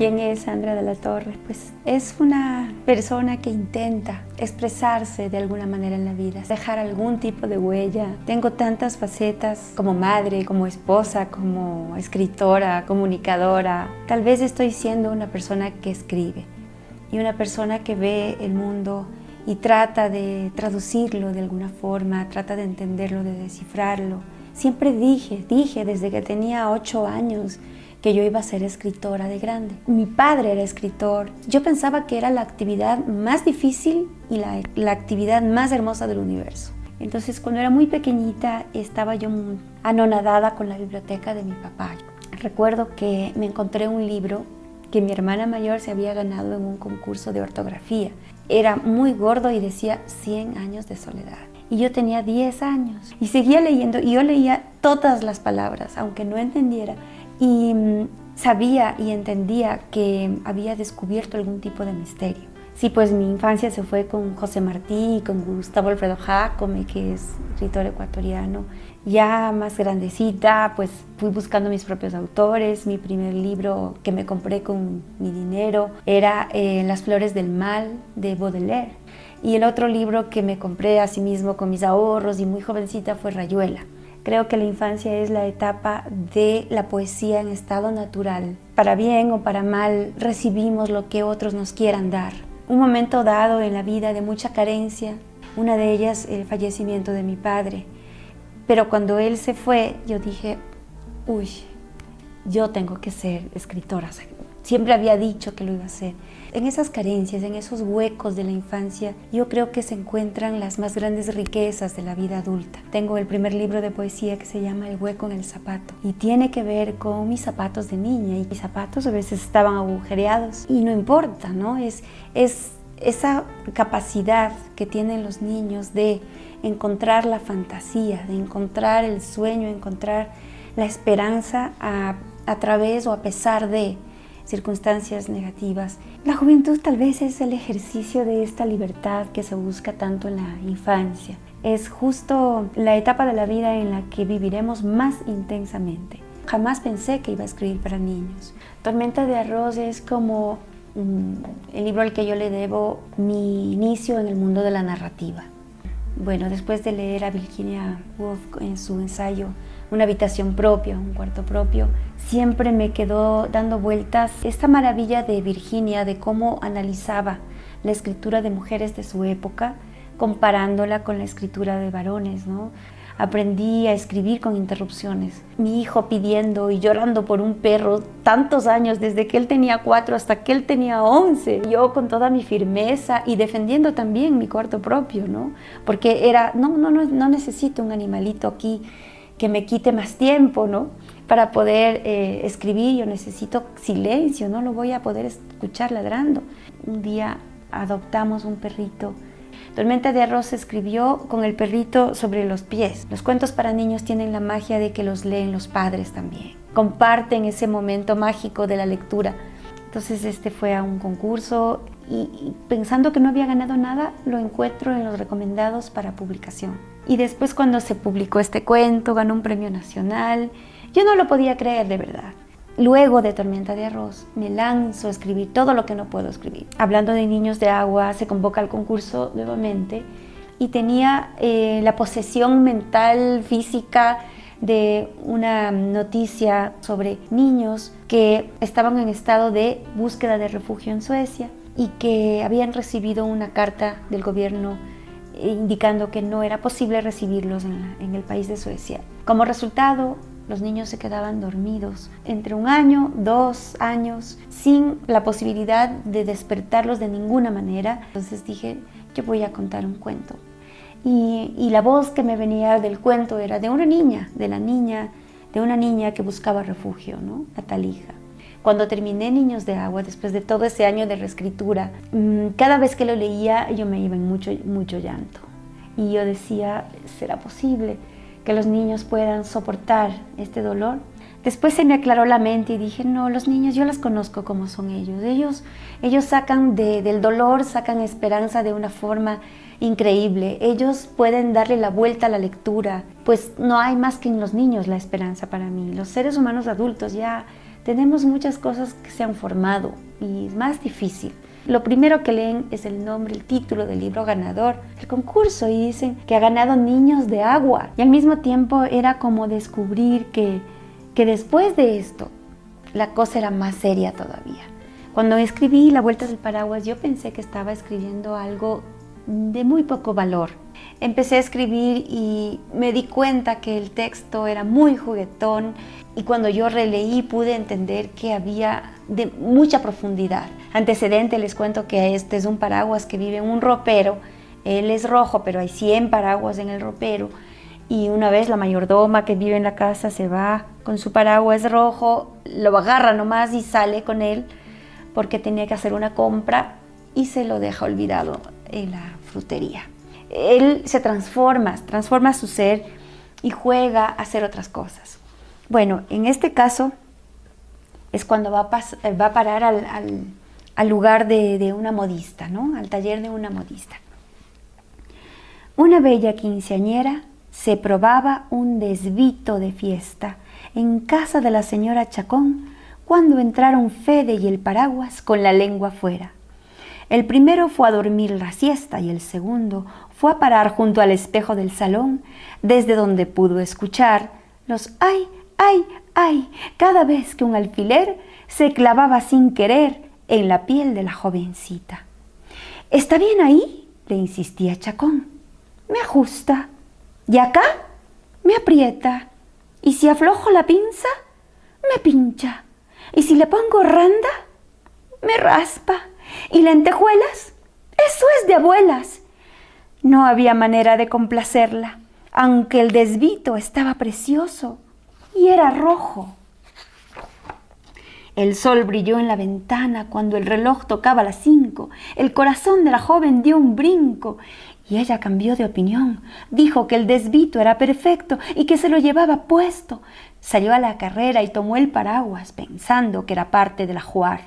¿Quién es Sandra de la Torre? Pues es una persona que intenta expresarse de alguna manera en la vida, dejar algún tipo de huella. Tengo tantas facetas como madre, como esposa, como escritora, comunicadora. Tal vez estoy siendo una persona que escribe y una persona que ve el mundo y trata de traducirlo de alguna forma, trata de entenderlo, de descifrarlo. Siempre dije, dije desde que tenía ocho años que yo iba a ser escritora de grande. Mi padre era escritor. Yo pensaba que era la actividad más difícil y la, actividad más hermosa del universo. Entonces, cuando era muy pequeñita, estaba yo anonadada con la biblioteca de mi papá. Recuerdo que me encontré un libro que mi hermana mayor se había ganado en un concurso de ortografía. Era muy gordo y decía 100 años de soledad. Y yo tenía 10 años y seguía leyendo y yo leía todas las palabras, aunque no entendiera y mm, sabía y entendía que había descubierto algún tipo de misterio. Sí, pues mi infancia se fue con José Martí, con Gustavo Alfredo Jacome, que es escritor ecuatoriano. Ya más grandecita, pues fui buscando mis propios autores. Mi primer libro que me compré con mi dinero era eh, Las flores del mal, de Baudelaire. Y el otro libro que me compré a sí mismo con mis ahorros y muy jovencita fue Rayuela. Creo que la infancia es la etapa de la poesía en estado natural. Para bien o para mal, recibimos lo que otros nos quieran dar. Un momento dado en la vida de mucha carencia, una de ellas el fallecimiento de mi padre. Pero cuando él se fue, yo dije, uy, yo tengo que ser escritora. Siempre había dicho que lo iba a hacer. En esas carencias, en esos huecos de la infancia, yo creo que se encuentran las más grandes riquezas de la vida adulta. Tengo el primer libro de poesía que se llama El hueco en el zapato y tiene que ver con mis zapatos de niña y mis zapatos a veces estaban agujereados y no importa, ¿no? Es, es esa capacidad que tienen los niños de encontrar la fantasía, de encontrar el sueño, encontrar la esperanza a, a través o a pesar de circunstancias negativas. La juventud tal vez es el ejercicio de esta libertad que se busca tanto en la infancia. Es justo la etapa de la vida en la que viviremos más intensamente. Jamás pensé que iba a escribir para niños. Tormenta de arroz es como mm, el libro al que yo le debo mi inicio en el mundo de la narrativa. Bueno, después de leer a Virginia Woolf en su ensayo Una habitación propia, un cuarto propio, siempre me quedó dando vueltas esta maravilla de Virginia, de cómo analizaba la escritura de mujeres de su época, comparándola con la escritura de varones, ¿no? Aprendí a escribir con interrupciones. Mi hijo pidiendo y llorando por un perro tantos años, desde que él tenía cuatro hasta que él tenía once. Yo con toda mi firmeza y defendiendo también mi cuarto propio, ¿no? Porque era, no, no, no, no necesito un animalito aquí que me quite más tiempo, ¿no? Para poder eh, escribir yo necesito silencio, no lo voy a poder escuchar ladrando. Un día adoptamos un perrito. Tormenta de Arroz escribió con el perrito sobre los pies. Los cuentos para niños tienen la magia de que los leen los padres también. Comparten ese momento mágico de la lectura. Entonces este fue a un concurso y pensando que no había ganado nada, lo encuentro en los recomendados para publicación. Y después cuando se publicó este cuento, ganó un premio nacional. Yo no lo podía creer de verdad. Luego de Tormenta de Arroz, me lanzo a escribir todo lo que no puedo escribir. Hablando de Niños de Agua, se convoca al concurso nuevamente y tenía eh, la posesión mental, física, de una noticia sobre niños que estaban en estado de búsqueda de refugio en Suecia y que habían recibido una carta del gobierno indicando que no era posible recibirlos en, el país de Suecia. Como resultado, los niños se quedaban dormidos entre un año, dos años, sin la posibilidad de despertarlos de ninguna manera. Entonces dije, yo voy a contar un cuento. Y, la voz que me venía del cuento era de una niña, de la niña, de una niña que buscaba refugio, ¿no? La talija. Cuando terminé Niños de Agua, después de todo ese año de reescritura, mm, cada vez que lo leía yo me iba en mucho, mucho llanto. Y yo decía, ¿será posible que los niños puedan soportar este dolor? Después se me aclaró la mente y dije, no, los niños yo los conozco como son ellos. Ellos, ellos sacan del dolor, sacan esperanza de una forma increíble. Ellos pueden darle la vuelta a la lectura. Pues no hay más que en los niños la esperanza para mí. Los seres humanos adultos ya tenemos muchas cosas que se han formado y es más difícil. Lo primero que leen es el nombre, el título del libro ganador, el concurso y dicen que ha ganado Niños de Agua. Y al mismo tiempo era como descubrir que, que después de esto la cosa era más seria todavía. Cuando escribí La Vuelta del Paraguas yo pensé que estaba escribiendo algo de muy poco valor. Empecé a escribir y me di cuenta que el texto era muy juguetón y cuando yo releí pude entender que había de mucha profundidad. Antecedente les cuento que este es un paraguas que vive en un ropero, él es rojo pero hay 100 paraguas en el ropero y una vez la mayordoma que vive en la casa se va con su paraguas rojo, lo agarra nomás y sale con él porque tenía que hacer una compra y se lo deja olvidado en la frutería. Él se transforma, transforma su ser y juega a hacer otras cosas. Bueno, en este caso es cuando va a, parar al, lugar de, de, una modista, ¿no? al taller de una modista. Una bella quinceañera se probaba un desvito de fiesta en casa de la señora Chacón cuando entraron Fede y el paraguas con la lengua fuera. El primero fue a dormir la siesta y el segundo fue a parar junto al espejo del salón, desde donde pudo escuchar los ay, ay, ay, cada vez que un alfiler se clavaba sin querer en la piel de la jovencita. ¿Está bien ahí? le insistía Chacón. Me ajusta. ¿Y acá? Me aprieta. ¿Y si aflojo la pinza? Me pincha. ¿Y si le pongo randa? Me raspa. ¿Y lentejuelas? Eso es de abuelas. No había manera de complacerla, aunque el desvito estaba precioso y era rojo. El sol brilló en la ventana cuando el reloj tocaba las cinco. El corazón de la joven dio un brinco y ella cambió de opinión. Dijo que el desvito era perfecto y que se lo llevaba puesto. Salió a la carrera y tomó el paraguas pensando que era parte del ajuar.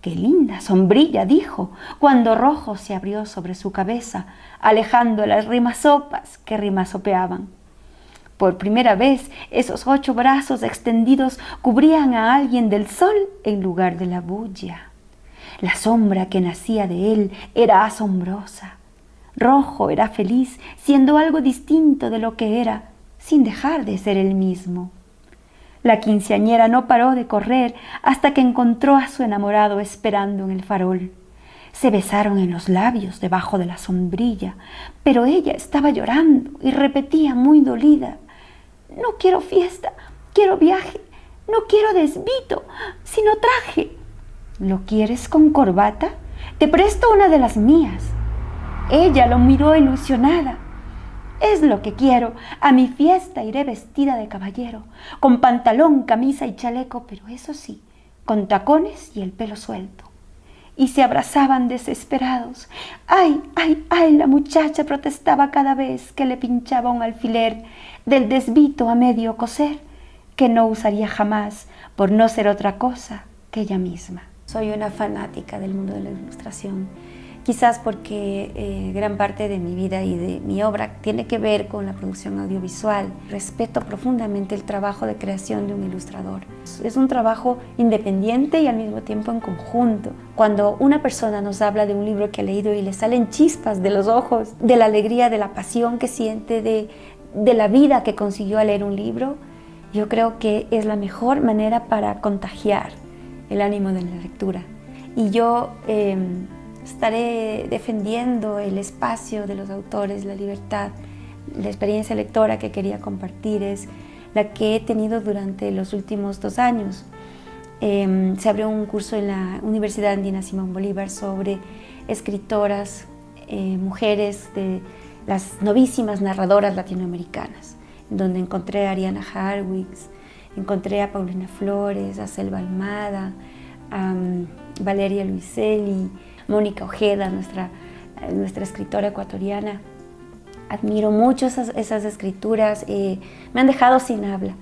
¡Qué linda sombrilla! dijo, cuando rojo se abrió sobre su cabeza, alejando las rimasopas que rimasopeaban. Por primera vez, esos ocho brazos extendidos cubrían a alguien del sol en lugar de la bulla. La sombra que nacía de él era asombrosa. Rojo era feliz, siendo algo distinto de lo que era, sin dejar de ser el mismo. La quinceañera no paró de correr hasta que encontró a su enamorado esperando en el farol. Se besaron en los labios debajo de la sombrilla, pero ella estaba llorando y repetía muy dolida, No quiero fiesta, quiero viaje, no quiero desvito, sino traje. ¿Lo quieres con corbata? Te presto una de las mías. Ella lo miró ilusionada. Es lo que quiero. A mi fiesta iré vestida de caballero, con pantalón, camisa y chaleco, pero eso sí, con tacones y el pelo suelto. Y se abrazaban desesperados. ¡Ay, ay, ay! La muchacha protestaba cada vez que le pinchaba un alfiler del desvito a medio coser, que no usaría jamás por no ser otra cosa que ella misma. Soy una fanática del mundo de la ilustración quizás porque eh, gran parte de mi vida y de mi obra tiene que ver con la producción audiovisual. Respeto profundamente el trabajo de creación de un ilustrador. Es un trabajo independiente y al mismo tiempo en conjunto. Cuando una persona nos habla de un libro que ha leído y le salen chispas de los ojos, de la alegría, de la pasión que siente, de, de la vida que consiguió al leer un libro, yo creo que es la mejor manera para contagiar el ánimo de la lectura. Y yo... Em, estaré defendiendo el espacio de los autores, la libertad. La experiencia lectora que quería compartir es la que he tenido durante los últimos dos años. Em, se abrió un curso en la Universidad Andina Simón Bolívar sobre escritoras, eh, mujeres de las novísimas narradoras latinoamericanas, donde encontré a Ariana Harwicks, encontré a Paulina Flores, a Selva Almada, a Valeria Luiselli, Mónica Ojeda, nuestra, nuestra escritora ecuatoriana. Admiro mucho esas, esas escrituras, eh, me han dejado sin habla.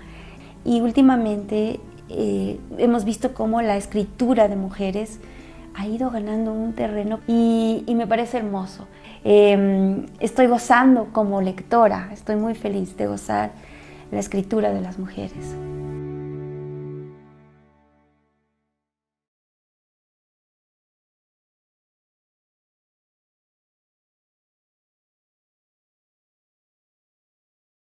Y últimamente eh, hemos visto cómo la escritura de mujeres ha ido ganando un terreno y, me parece hermoso. Em, estoy gozando como lectora, estoy muy feliz de gozar la escritura de las mujeres.